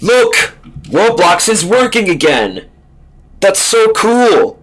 Look! Roblox is working again! That's so cool!